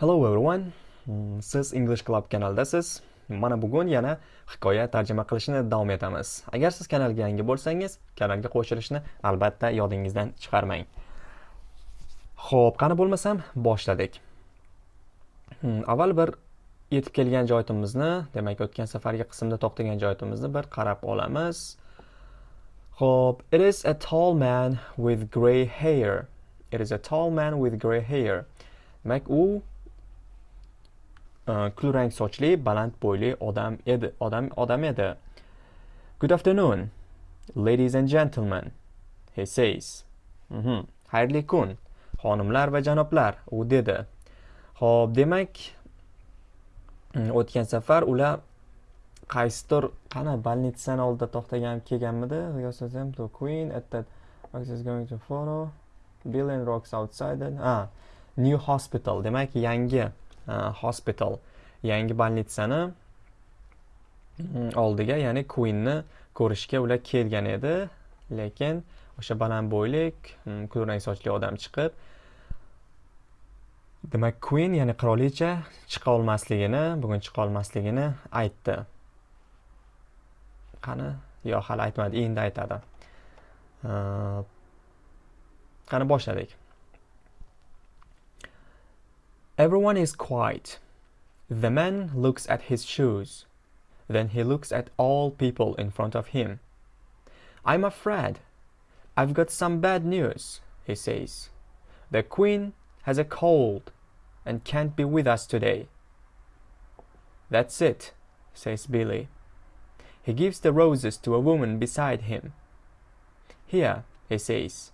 Hello everyone. Mm, siz English Club kanaldasiz. Mana bugun yana hikoya tarjima qilishni davom etamiz. Agar siz kanalga yangi bo'lsangiz, kanalga qo'shilishni albatta yodingizdan chiqarmang. Xo'p, qani bo'lmasam boshladik. Mm, avval bir yetib kelgan joyimizni, demak o'tgan safargi qismda to'xtagan joyimizni bir qarab olamiz. Xo'p, it is a tall man with grey hair. It is a tall man with grey hair. Demak, u kulrang sochli baland bo'yli odam edi odam odam edi good afternoon ladies and gentlemen he says. Mhm xayrli kun xonimlar va janoblar u dedi ho'p demak o'tgan safar ular qaysidir qani больницani oldida to'xtagan kelganmidi to queen at that is going to follow bill and rocks outside. Ah new hospital demak yangi E, hospital. Yangi больницani oldiga ya'ni queenni ko'rishga ular kelgan edi. Lekin o'sha baland bo'ylik kulrang sochli odam chiqib demak queen ya'ni qirolicha chiqa olmasligini bugun chiqa olmasligini aytdi. Qani? Yo'q hali aytmadi endi aytadi. E, qani boshladik. Everyone is quiet. The man looks at his shoes. Then he looks at all people in front of him. I'm afraid. I've got some bad news, he says. The queen has a cold and can't be with us today. That's it, says Billy. He gives the roses to a woman beside him. Here, he says.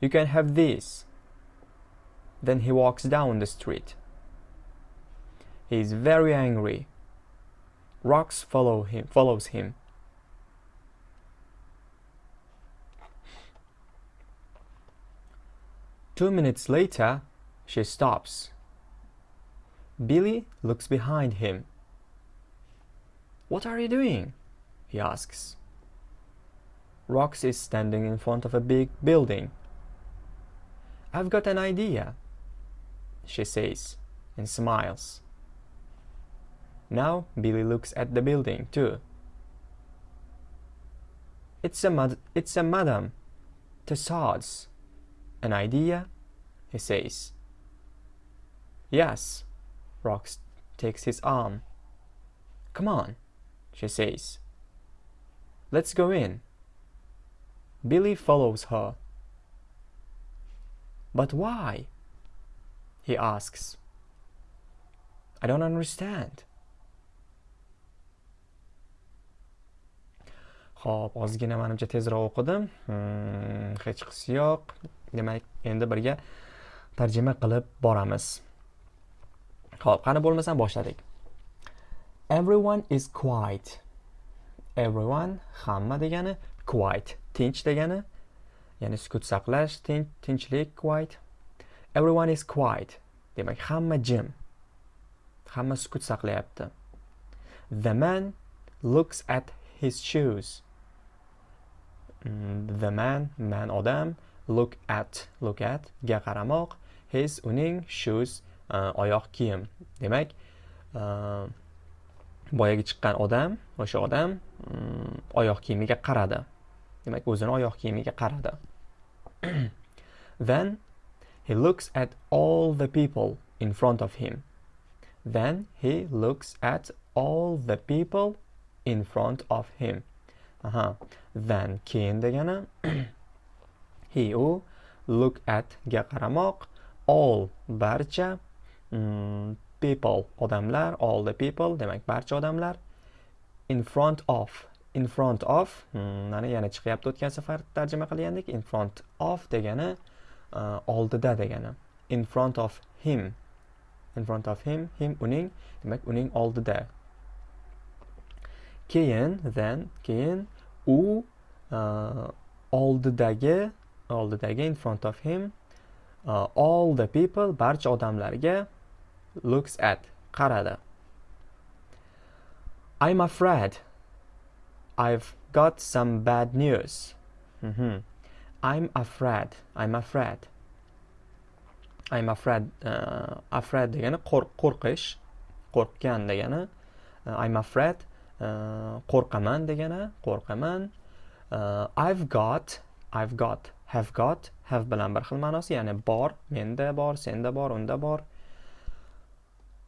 You can have these. Then he walks down the street. He is very angry. Rocks follow him, follows him. Two minutes later, she stops. Billy looks behind him. What are you doing? he asks. Rox is standing in front of a big building. I've got an idea she says, and smiles. Now Billy looks at the building too. It's a mad it's a Madame Tussauds. An idea? he says. Yes, Rox takes his arm. Come on, she says. Let's go in. Billy follows her. But why? He asks. I don't understand. Xo'p, ozgina menimcha tezroq o'qidim. Hmm, hech qisi yo'q. Demak, endi birga tarjima qilib boramiz. Xo'p, qani bo'lmasam boshladik. Everyone is quiet. Everyone hamma degani quiet, tinch degani, ya'ni sukut saqlash, tinchlik, quiet. Everyone is quiet. Demak hamma jim. Hamma sukut saqlayapti. The man looks at his shoes. Mm, the man man odam look at look at ga qaramoq his uning shoes uh, oyoq kiyim. Demak uh, boyagi chiqqan odam o'sha odam um, oyoq kiyimiga qaradi. Demak o'zini oyoq kiyimiga qaradi. Then He looks at all the people in front of him. Then he looks at all the people in front of him. Aha. Then keyin degani he u look at ga qaramoq all barcha mm, people odamlar all the people demak barcha odamlar in front of in front of mm, mana yana chiqyapti o'tgan safar tarjima qilgandik in front of degani E, oldida degani. In front of him. In front of him. Him uning demak uning oldida. Keyin then keyin u uh, oldidagi oldidagi in front of him uh, all the people barcha odamlarga looks at qaradi. I'm afraid. I've got some bad news. Mm -hmm. I'm afraid. I'm afraid. I'm afraid uh, afraid degani qo'rqish qo'rqgan degani uh, I'm afraid uh, qo'rqaman degani qo'rqaman uh, I've got I've got have got have bilan bir xil ma'nosi ya'ni bor menda bor senda bor unda bor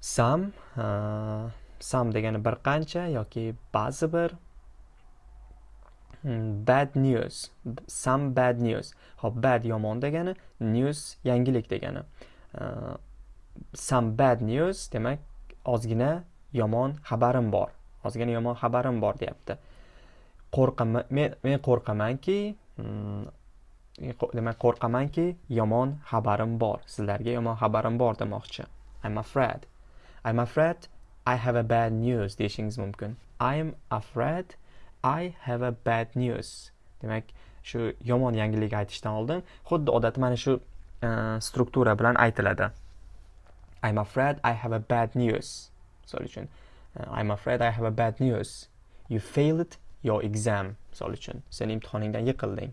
some uh, some degani bir qancha yoki ba'zi bir Mm, bad news. Some bad news. Hop bad yomon degani news yangilik degani. Uh, some bad news demak ozgina yomon xabarim bor. Ozgina yomon xabarim bor deyapti. Qo'rqaman men men qo'rqamanki hmm, demak qo'rqamanki yomon xabarim bor. Sizlarga yomon xabarim bor demoqchi. I'm afraid. I'm afraid I have a bad news deyishingiz mumkin. I'm afraid I have a bad news. Demak shu yomon yangilik aytishdan oldin xuddi odatda mana shu uh, struktura bilan aytiladi. I'm afraid I have a bad news. Misol uchun uh, I'm afraid I have a bad news. You failed your exam. Misol uchun sen imtihoningdan yiqilding.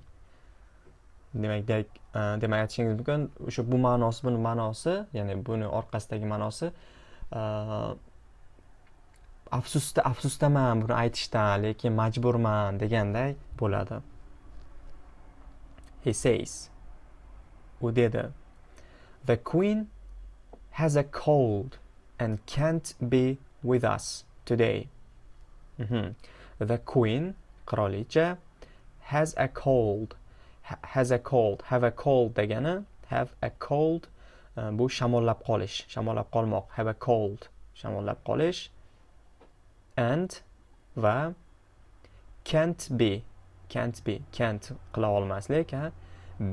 Demak uh, demak aytishingiz mumkin o'sha bu ma'nosi buni ma'nosi ya'ni buni orqasidagi ma'nosi uh, afsusda afsusdaman buni aytishdan lekin majburman deganday bo'ladi. He says u dedi the queen has a cold and can't be with us today. Mm -hmm. the queen qirolicha has a cold ha has a cold have a cold degani have a cold uh, bu shamollab qolish shamollab qolmoq have a cold shamollab qolish. And va can't be can't be can't qila olmaslik ha?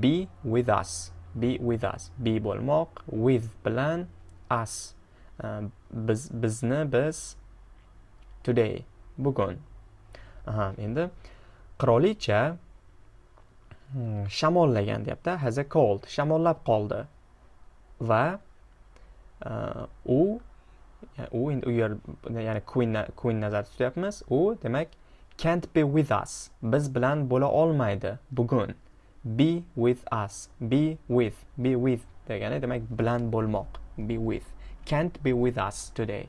Be with us be with us be bo'lmoq with bilan us. Uh, biz bizni biz today bugun. Aha endi qirolicha hmm, shamollagan deyapti has a cold shamollab qoldi. Va uh, u u endi u yer ya'ni queen queen nazarda tutyapmiz. U demak can't be with us. Biz bilan bo'la olmaydi bugun. Be with us. Be with. Be with degani demak bilan bo'lmoq. Be with. Can't be with us today.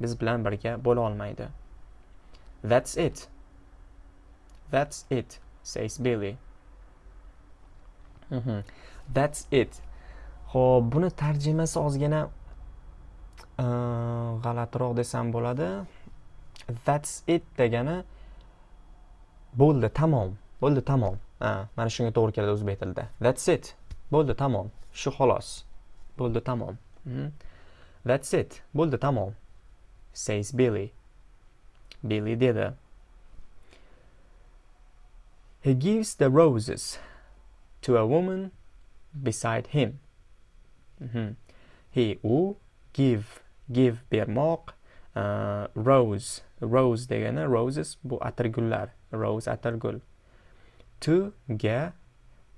Biz bilan birga bo'la olmaydi. That's it. That's it says billy. Mm -hmm. that's it. Ho'p buni tarjimasi ozgina Э, g'alatiroq desam bo'ladi. That's it degani bo'ldi tamom bo'ldi tamom. Mana shunga to'g'ri keladi o'zbek tilida. That's it bo'ldi tamom. Shu xolos bo'ldi tamom. Hmm. That's it bo'ldi tamom. Says billy. Billy dedi. He gives the roses to a woman beside him. Mm -hmm. he u give. Give bermoq uh, rose. Rose degani roses bu atirgullar. Rose atirgul. To ga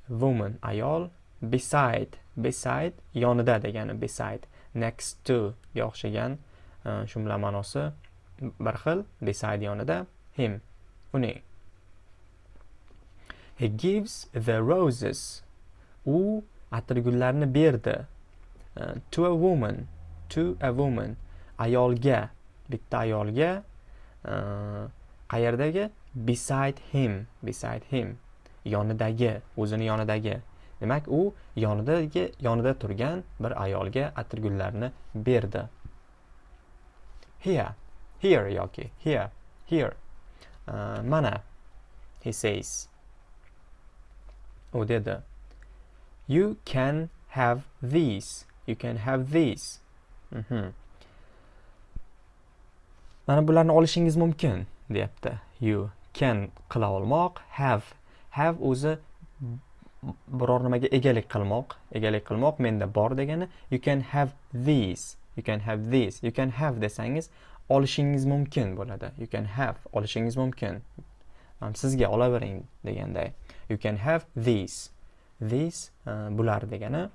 woman ayol beside. Beside yonida degani beside. Next to ga o'xshagan uh, shu bilan ma'nosi bir xil beside yonida him. Uning he gives the roses. U atirgullarni berdi. Uh, to a woman. To a woman. Ayolga bitta ayolga uh, qayerdagi? Beside him beside him. Yonidagi o'zini yonidagi. Demak u yonidagi yonida turgan bir ayolga atirgullarni berdi. Here here yoki here here. Uh, mana he says. U dedi you can have these you can have these. Mana bularni olishingiz mumkin deyapti. You can qila olmoq have have o'zi biror nimaga egalik qilmoq egalik qilmoq menda bor degani you can have these you can have these you can have desangiz olishingiz mumkin bo'ladi. You can have olishingiz mumkin. Sizga olavering deganday. You can have these. These uh, bular degani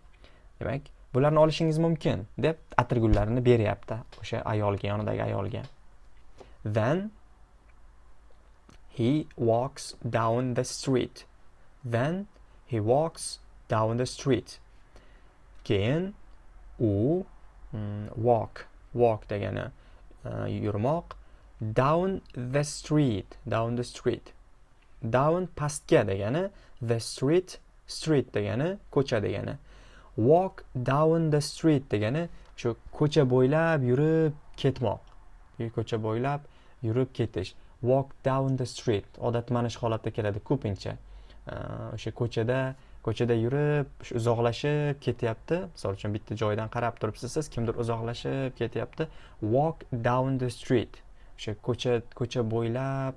demak bularni olishingiz mumkin deb atirgullarini beryapti o'sha ayolga yonidagi ayolga. Then he walks down the street. Then he walks down the street. Keyin u mm, walk walk degani uh, yurmoq down the street down the street. Down pastga degani the street street degani ko'cha degani. Walk down the street degani shu ko'cha bo'ylab yurib ketmoq. Ko'cha bo'ylab yurib ketish. Walk down the street odatda mana shu holatda keladi ko'pincha. O'sha ko'chada ko'chada yurib uzoqlashib ketyapti. Misol uchun bitta joydan qarab turibsiz siz kimdir uzoqlashib ketyapti. Walk down the street o'sha ko'cha ko'cha bo'ylab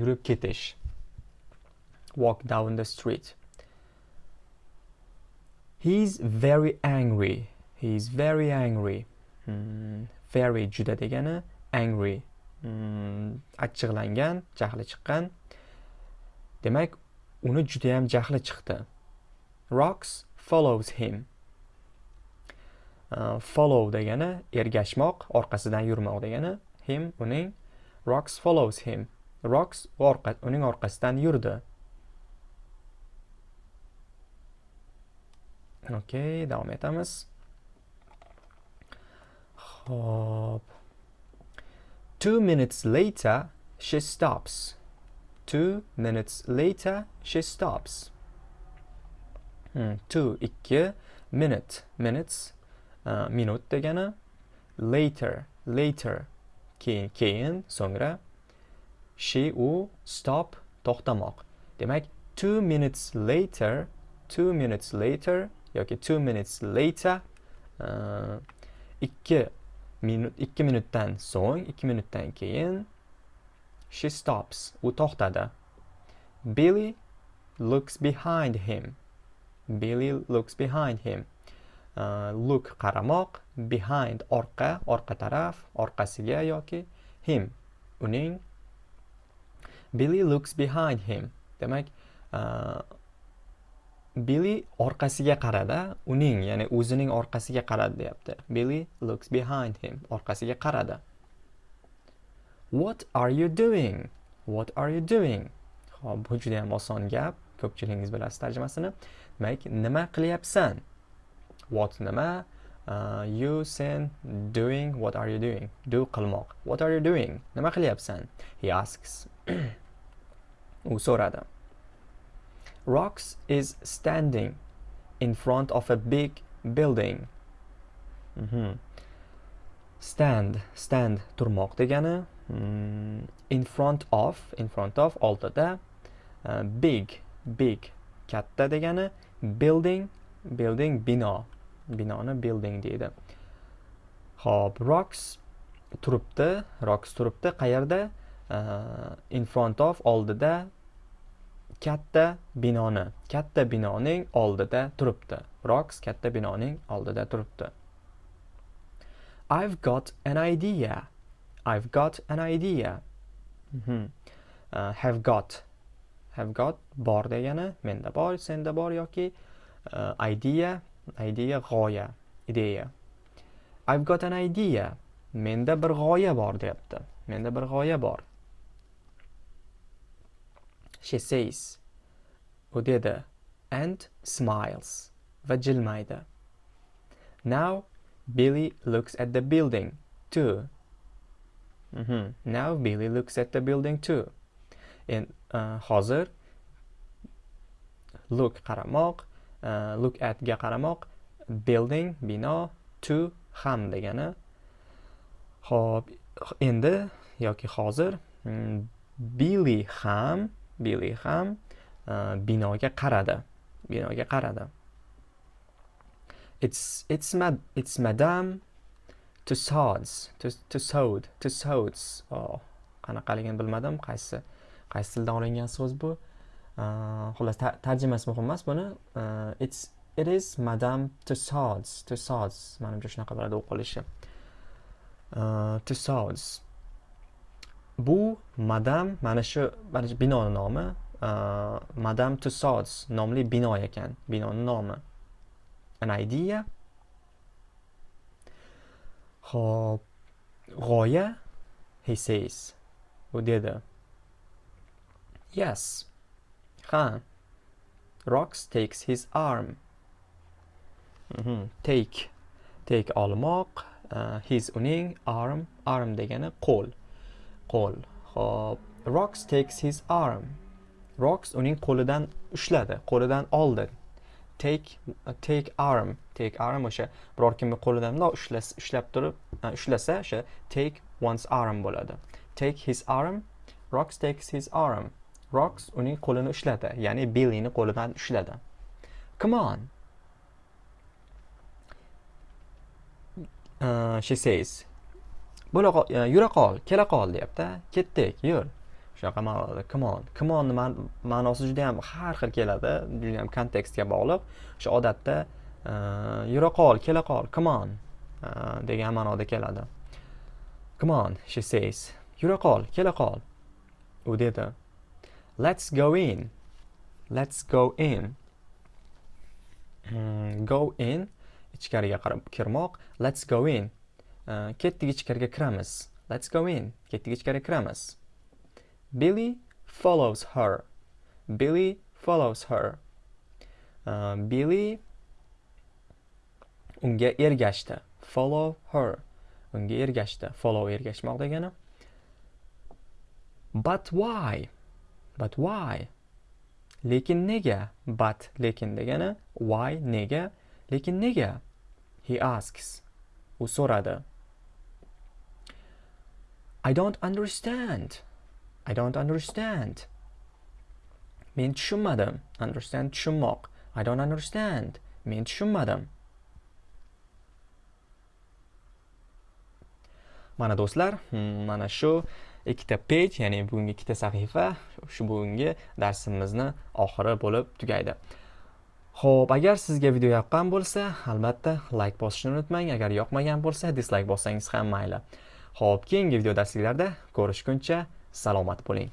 yurib ketish. Walk down the street. He's very angry. He's very angry. Hmm, very juda degani angry. Hmm, achchiqlangan jahli chiqqan. Demak uni juda ham jahli chiqdi. Rocks follows him. Uh, follow degani ergashmoq orqasidan yurmoq degani. Him uning rocks follows him. Rocks orqa, uning orqasidan yurdi. Okey davom etamiz hop two minutes later she stops Two minutes later, she stops. Hmm, two, ikki, minute, minutes, uh, minut degani. Later, later, keyin, keyin, so'ngra. She, u, stop, to'xtamoq. Demak, two minutes later, two minutes later, yoki two minutes later, uh, ikki minut, ikki minutdan so'ng, ikki minutdan keyin, She stops. U to'xtadi. Billy looks behind him. Billy looks behind him. Uh, look qaramoq, behind orqa, orqa taraf, orqasiga yoki him, uning. Billy looks behind him. Demak, uh, Billy orqasiga qaradi, uning, ya'ni o'zining orqasiga qaradi deyapti. Billy looks behind him. Orqasiga qaradi. What are you doing? What are you doing? Xo'p, bu juda ham oson gap. Ko'pchiligingiz bilasiz tarjimasini. Demak, nima qilyapsan? What nima? Uh, you sen doing what are you doing? Do qilmoq. What are you doing? Nima qilyapsan? He asks. U so'radi. Rox is standing in front of a big building. Mm -hmm. Stand, stand turmoq degani. Mm, in front of in front of oldida uh, big big katta degani building building bino binoni building deydi ho'p rocks turibdi rocks turibdi qayerda uh, in front of oldida katta binoni. Katta binoning oldida turibdi. Rocks katta binoning oldida turibdi. I've got an idea. I've got an idea. Mm -hmm. uh, have got. Have got bor degani menda bor senda bor yoki uh, idea idea g'oya ideya. I've got an idea. Menda bir g'oya bor deyapti. Menda bir g'oya bor. She says u dedi and smiles va jilmaydi now Billy looks at the building too Mm -hmm. Now Billy looks at the building too. In uh, hozir look qaramoq, uh, look at ga qaramoq, building bino, to ham degani. Xo'p, endi yoki hozir mm, Billy ham, Billy ham uh, binoga qaradi. Binoga qaradi. It's it's mad it's Madame tussauds tussaud tussauds oh, qanaqaligini bilmadim. Qaysi qaysi tildan olingan so'z bu? E, xullas tarjimasi muhim emas buni. E, it's it is madam tussauds tussauds manimcha shunaqa bo'ladi o'qilishi tussauds bu madam mana shu mana shu binoni nomi uh, madam tussauds nomli bino ekan binoni nomi an idea hop g'oya? He says. U dedi. Yes. Ha. Rox takes his arm. Mhm. take take olmoq uh, his uning arm arm degani qo'l qo'l. Hop rox takes his arm. Rox uning qo'lidan ushladi qo'lidan oldi. Take uh, take arm. Take arm o'sha biror kimni qo'lidan bundoq ushlas ushlab turib uh, ushlasa o'sha take one's arm bo'ladi. Take his arm. Rox takes his arm. Rox uning qo'lini ushladi ya'ni billini qo'lidan ushladi. Come on. Uh, she says bo'la qol e, yura qol kela qol deyapti ketdik yur. Shunaqa ma'noda come on come on ma'nosi juda yam har xil keladi juda yam kontekstga bog'liq. O'sha odatda e, yura qol kela qol come on e, degan ma'noda keladi. Come on she says yura qol kela qol. U dedi let's go in let's go in. Hmm, go in ichkariga qarab kirmoq let's go in. Uh, ketdik ichkariga kiramiz. Let's go in. Ketdik ichkariga kiramiz. Billy follows her. Billy follows her. Uh, billy unga ergashdi. Follow her. Unga ergashdi. Follow ergashmoq degani. But why? But why? Lekin nega? But lekin degani. Why nega? Lekin nega? He asks. U so'radi. I don't understand. I don't understand. Men tushunmadim. Understand tushunmoq. I don't understand. Men tushunmadim. Mana do'stlar, hmm, mana shu ikkita page, ya'ni bugungi ikkita sahifa shu bugungi darsimizni oxiri bo'lib tugaydi. Xo'p, agar sizga video yoqqan bo'lsa, albatta like bosishni unutmang. Agar yoqmagan bo'lsa, dislike bossangiz ham mayli. Xo'p, keyingi video darsliklarda ko'rishguncha salomat bo'ling.